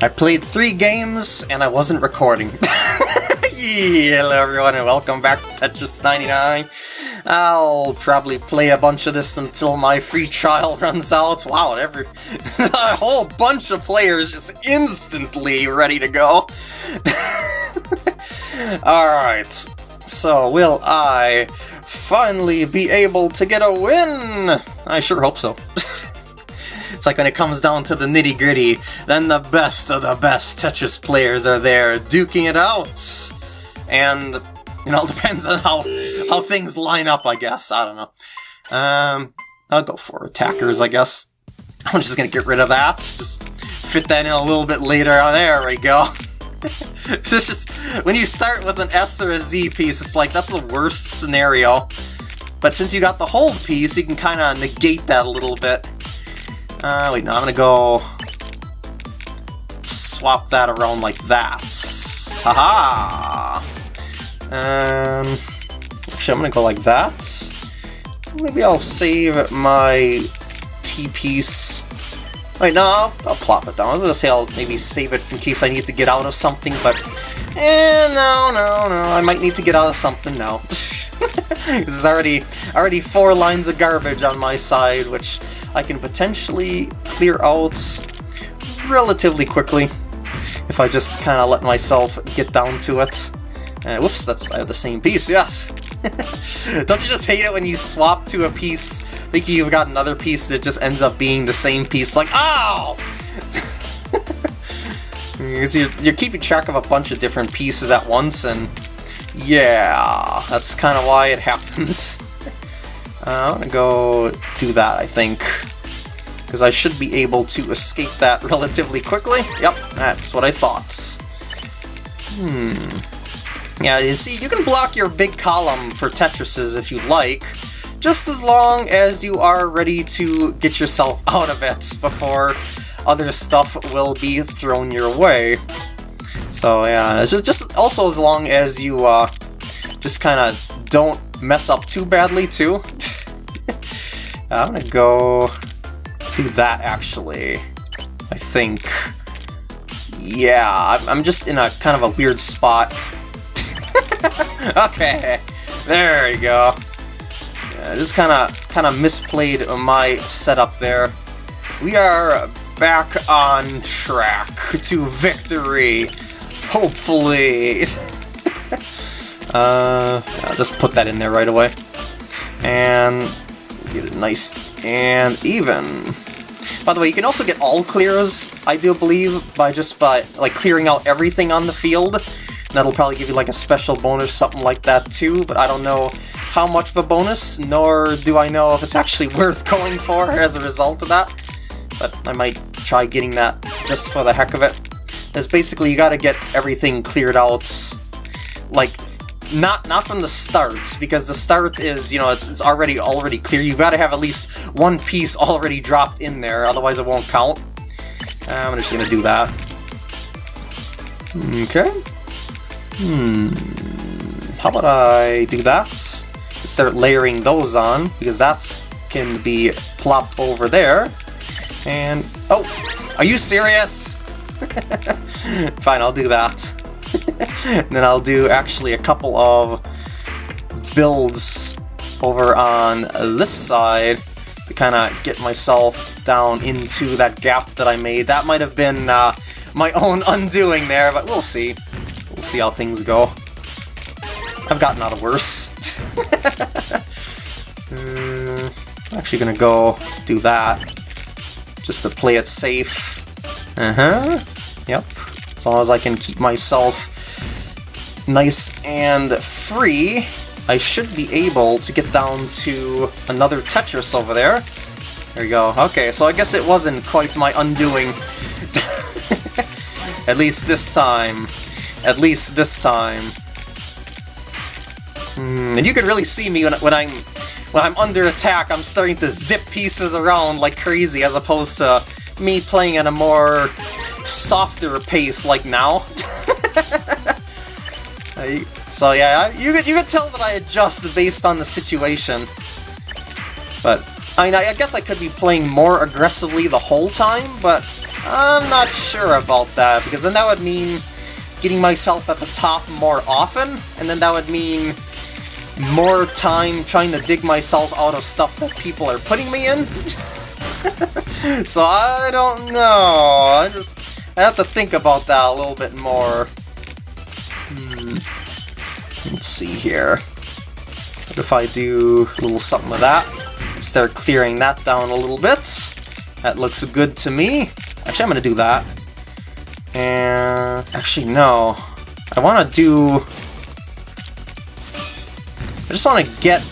I played three games and I wasn't recording. Hello everyone and welcome back to Tetris 99. I'll probably play a bunch of this until my free trial runs out. Wow, every a whole bunch of players just instantly ready to go. Alright, so will I finally be able to get a win? I sure hope so. Like when it comes down to the nitty gritty, then the best of the best Tetris players are there duking it out. And it all depends on how how things line up, I guess. I don't know. Um, I'll go for attackers, I guess. I'm just gonna get rid of that. Just fit that in a little bit later. Oh, there we go. it's just when you start with an S or a Z piece, it's like that's the worst scenario. But since you got the hold piece, you can kind of negate that a little bit. Uh, wait, no, I'm gonna go swap that around like that. Haha! Um, actually, I'm gonna go like that. Maybe I'll save my T-piece. Wait, no, I'll, I'll, plop it down. I was gonna say I'll maybe save it in case I need to get out of something, but eh, no, no, no. I might need to get out of something now. this is already already four lines of garbage on my side, which I can potentially clear out relatively quickly if I just kind of let myself get down to it. Uh, whoops, that's I have the same piece, yes! Don't you just hate it when you swap to a piece thinking you've got another piece that just ends up being the same piece? Like, ow! Because you're, you're keeping track of a bunch of different pieces at once, and yeah, that's kind of why it happens. Uh, I'm gonna go do that, I think. Because I should be able to escape that relatively quickly. Yep, that's what I thought. Hmm. Yeah, you see, you can block your big column for Tetrises if you like, just as long as you are ready to get yourself out of it before other stuff will be thrown your way. So yeah, it's just also as long as you uh, just kind of don't mess up too badly too. I'm gonna go do that actually. I think. Yeah, I'm just in a kind of a weird spot. okay, there you go. Yeah, just kind of kind of misplayed my setup there. We are back on track to victory, hopefully. uh, just put that in there right away. And get it nice and even. By the way, you can also get all clears, I do believe, by just by like clearing out everything on the field. That'll probably give you like a special bonus, something like that too, but I don't know how much of a bonus, nor do I know if it's actually worth going for as a result of that. But I might try getting that just for the heck of it. Because basically you gotta get everything cleared out, like, not not from the start, because the start is, you know, it's, it's already already clear. You've got to have at least one piece already dropped in there, otherwise it won't count. I'm just gonna do that. Okay. Hmm. How about I do that? Start layering those on, because that can be plopped over there. And, oh, are you serious? Fine, I'll do that. then I'll do actually a couple of builds over on this side to kind of get myself down into that gap that I made. That might have been uh, my own undoing there, but we'll see. We'll see how things go. I've gotten out of worse. uh, I'm actually gonna go do that, just to play it safe. Uh-huh. Yep. As long as I can keep myself nice and free, I should be able to get down to another Tetris over there. There we go. Okay, so I guess it wasn't quite my undoing. At least this time. At least this time. Mm, and you can really see me when, when I'm when I'm under attack, I'm starting to zip pieces around like crazy, as opposed to me playing at a more softer pace like now. so yeah, you could, you could tell that I adjust based on the situation. But, I mean, I guess I could be playing more aggressively the whole time, but I'm not sure about that, because then that would mean getting myself at the top more often, and then that would mean more time trying to dig myself out of stuff that people are putting me in. so I don't know, I just I have to think about that a little bit more. Hmm. Let's see here. What if I do a little something with that? Start clearing that down a little bit. That looks good to me. Actually, I'm to do that. And actually, no. I want to do... I just want to get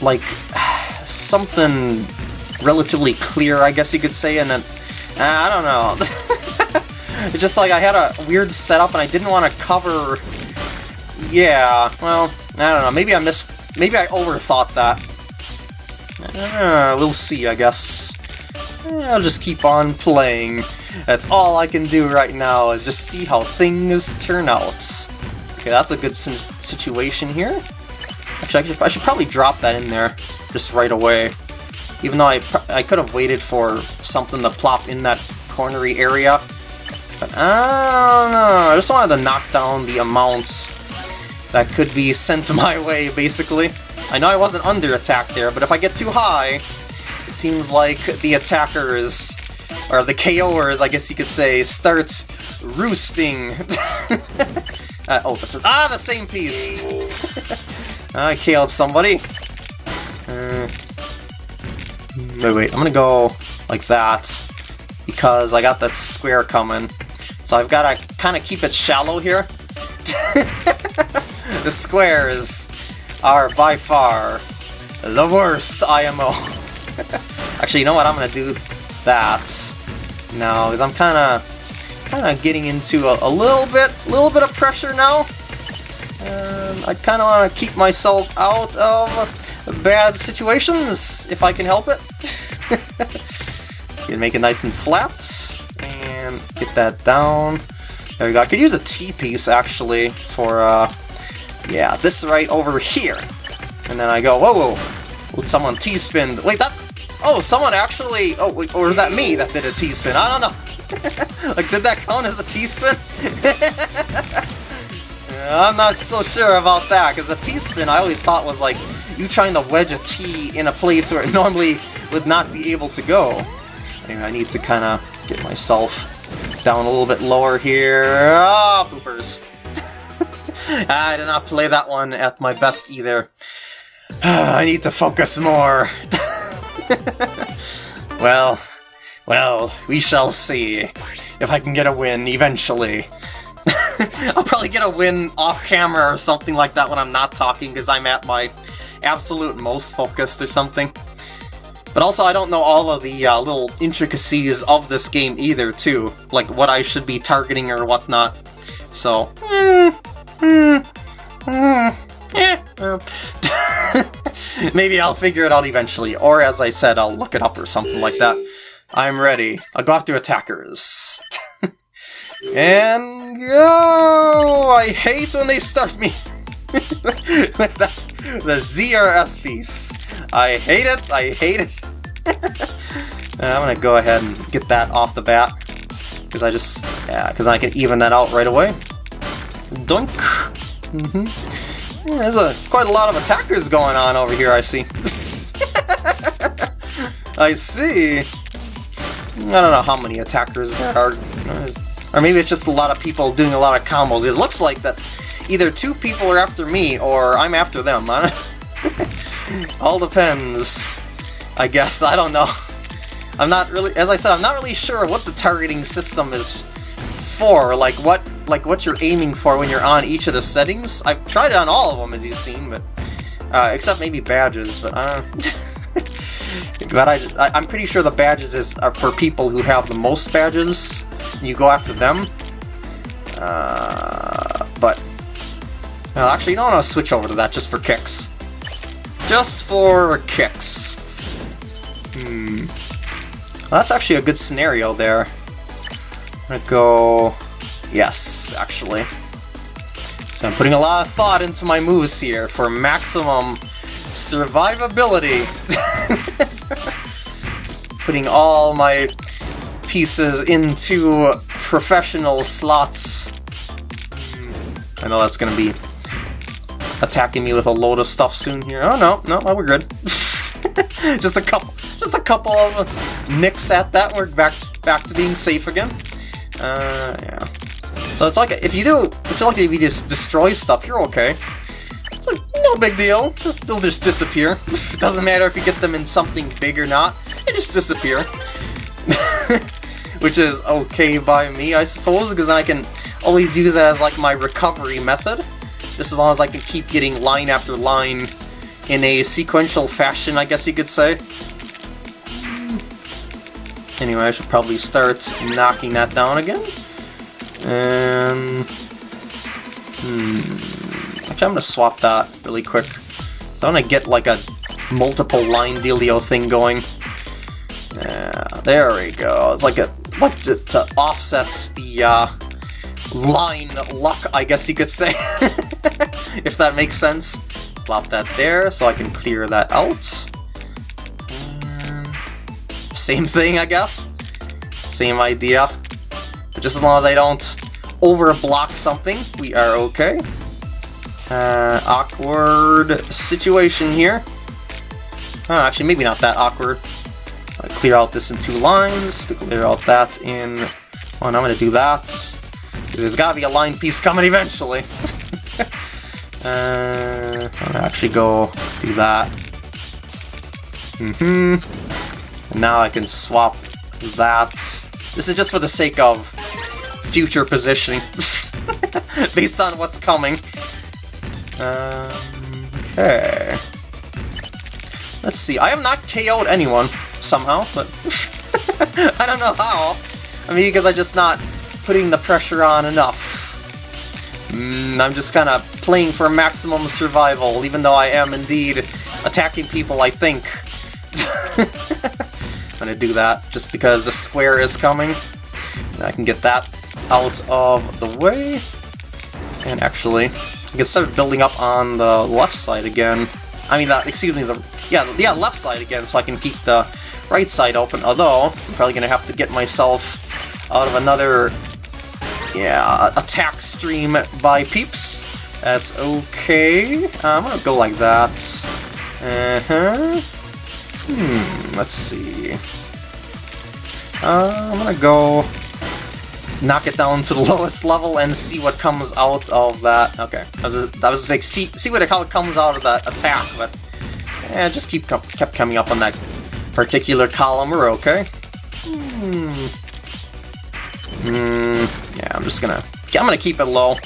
like something relatively clear, I guess you could say, and then uh, I don't know. it's just like I had a weird setup and I didn't want to cover. Yeah, well, I don't know. Maybe I missed. Maybe I overthought that. Uh, we'll see, I guess. I'll just keep on playing. That's all I can do right now, is just see how things turn out. Okay, that's a good situation here. Actually, I should, I should probably drop that in there just right away. Even though I, I could have waited for something to plop in that cornery area. But I don't know, I just wanted to knock down the amount that could be sent my way, basically. I know I wasn't under attack there, but if I get too high, it seems like the attackers, or the KOers, I guess you could say, start roosting. uh, oh, that's ah, the same piece. I killed somebody. Wait, wait, I'm gonna go like that because I got that square coming. So I've got to kind of keep it shallow here. the squares are by far the worst IMO. Actually, you know what? I'm gonna do that now because I'm kind of kind of getting into a, a, little bit, a little bit of pressure now. And I kind of want to keep myself out of bad situations if I can help it. Can make it nice and flat and get that down. There we go. I could use a T-piece actually for uh, yeah, this right over here. And then I go, whoa, whoa, would someone T-spin? Wait, that's, oh, someone actually, oh, wait, or is that me that did a T-spin? I don't know. like, did that count as a T-spin? I'm not so sure about that, because a T-spin I always thought was like you trying to wedge a T in a place where it normally would not be able to go. Anyway, I need to kind of get myself down a little bit lower here. Ah, oh, poopers. I did not play that one at my best either. I need to focus more. well, well, we shall see if I can get a win eventually. I'll probably get a win off camera or something like that when I'm not talking because I'm at my absolute most focused or something. But also, I don't know all of the uh, little intricacies of this game either, too. Like, what I should be targeting or whatnot. So, hmm, Hmm. Hmm. Eh. Maybe I'll figure it out eventually, or as I said, I'll look it up or something like that. I'm ready. I'll go after attackers. and go! I hate when they start me with that, the ZRS piece. I hate it, I hate it. I'm gonna go ahead and get that off the bat, because I just, yeah, because I can even that out right away. Dunk. Mm -hmm. yeah, there's a, quite a lot of attackers going on over here, I see. I see. I don't know how many attackers there are. Or maybe it's just a lot of people doing a lot of combos. It looks like that either two people are after me or I'm after them. All depends, I guess. I don't know. I'm not really, as I said, I'm not really sure what the targeting system is for. Like, what like what you're aiming for when you're on each of the settings. I've tried it on all of them, as you've seen, but uh, except maybe badges. But uh, but I, I am pretty sure the badges is are for people who have the most badges. You go after them. Uh, but well, actually, you don't want to switch over to that just for kicks. Just for kicks. Hmm. Well, that's actually a good scenario there. I'm gonna go Yes, actually. So I'm putting a lot of thought into my moves here for maximum survivability. Just putting all my pieces into professional slots. I know that's gonna be attacking me with a load of stuff soon here. Oh no, no, we're good. just a couple, just a couple of nicks at that. We're back to, back to being safe again. Uh, yeah. So it's like if you do, I feel like if you just destroy stuff, you're okay. It's like no big deal. Just they'll just disappear. it doesn't matter if you get them in something big or not. They just disappear. Which is okay by me, I suppose, because then I can always use it as like my recovery method. Just as long as I can keep getting line after line in a sequential fashion, I guess you could say. Anyway, I should probably start knocking that down again. Um, hmm. Actually, I'm gonna swap that really quick. I want to get like a multiple line dealio thing going. Yeah, there we go. It's like a like to offsets the uh, line luck, I guess you could say, if that makes sense. Plop that there so I can clear that out. same thing, I guess. Same idea. But just as long as I don't overblock something, we are okay. Uh, awkward situation here. Oh, actually, maybe not that awkward. clear out this in two lines, to clear out that in Oh, and I'm to do that. There's got to be a line piece coming eventually. uh, to actually go do that. Mm-hmm. Now I can swap that. This is just for the sake of future positioning, based on what's coming. Um, okay. Let's see, I have not KO'd anyone, somehow, but I don't know how. I mean, because I'm just not putting the pressure on enough. Mm, I'm just kind of playing for maximum survival, even though I am indeed attacking people, I think. I'm gonna do that, just because the square is coming. And I can get that out of the way. And actually, I can start building up on the left side again. I mean, uh, excuse me, the yeah, yeah, left side again, so I can keep the right side open. Although I'm probably gonna have to get myself out of another yeah attack stream by peeps. That's okay. I'm gonna go like that. Uh huh. Hmm. Let's see. Uh, I'm gonna go knock it down to the lowest level and see what comes out of that. Okay, I was, I was like, see, see what how it comes out of that attack, but yeah, just keep kept coming up on that particular column. We're okay. Hmm. Hmm. Yeah, I'm just gonna. I'm gonna keep it low.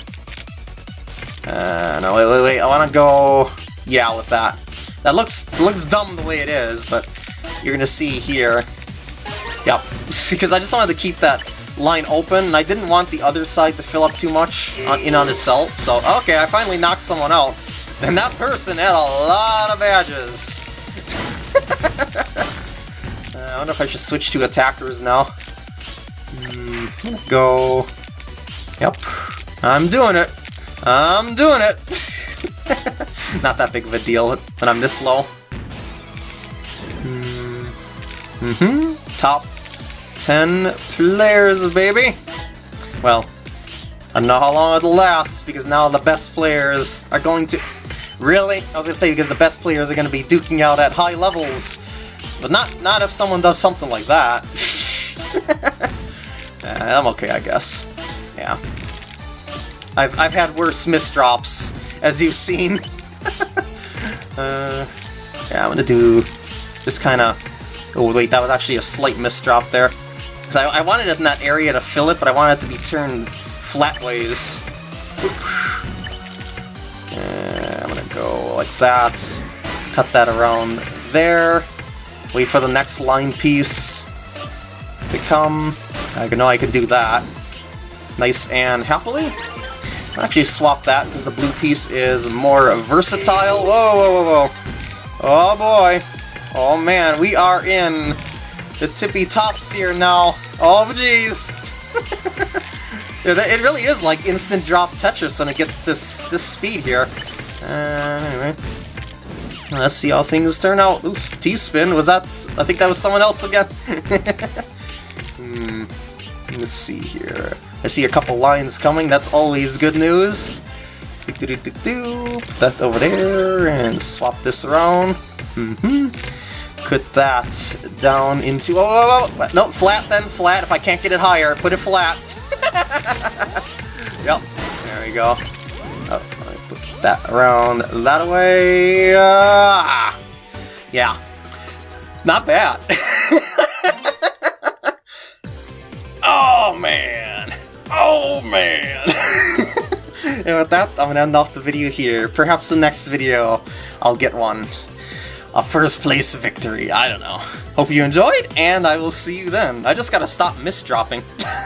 Uh, no, wait, wait, wait. I want to go. Yeah, with that. That looks looks dumb the way it is, but you're gonna see here. Yep, because I just wanted to keep that line open, and I didn't want the other side to fill up too much on, in on itself, so okay, I finally knocked someone out. And that person had a lot of badges. uh, I wonder if I should switch to attackers now. Mm, go... Yep, I'm doing it. I'm doing it! Not that big of a deal when I'm this low. Mm-hmm. Top 10 players, baby! Well, I don't know how long it'll last, because now the best players are going to... Really? I was gonna say, because the best players are gonna be duking out at high levels. But not not if someone does something like that. I'm okay, I guess. Yeah. I've, I've had worse misdrops, as you've seen. uh, yeah, I'm gonna do... Just kinda... Oh, wait, that was actually a slight misdrop there. Because I, I, wanted it in that area to fill it, but I wanted it to be turned flatways. Uh, I'm gonna go like that. Cut that around there. Wait for the next line piece to come. I know I could do that. Nice and happily. I'll actually swap that because the blue piece is more versatile. Whoa, whoa, whoa, whoa. Oh boy. Oh man, we are in the tippy tops here now. Oh, jeez. it really is like instant drop Tetris when it gets this this speed here. Uh, anyway. Let's see how things turn out. Oops, T-spin. Was that... I think that was someone else again. hmm. Hmm. Let's see here. I see a couple lines coming. That's always good news. Do, do, do, Put that over there and swap this around. Mm-hmm. Put that down into... Oh, oh, oh, no, flat then, flat. If I can't get it higher, put it flat. yep, there we go. Oh, put that around that way. Uh, yeah, not bad. man. and with that, I'm gonna end off the video here. Perhaps the next video, I'll get one. A first place victory, I don't know. Hope you enjoyed, and I will see you then. I just gotta stop misdropping.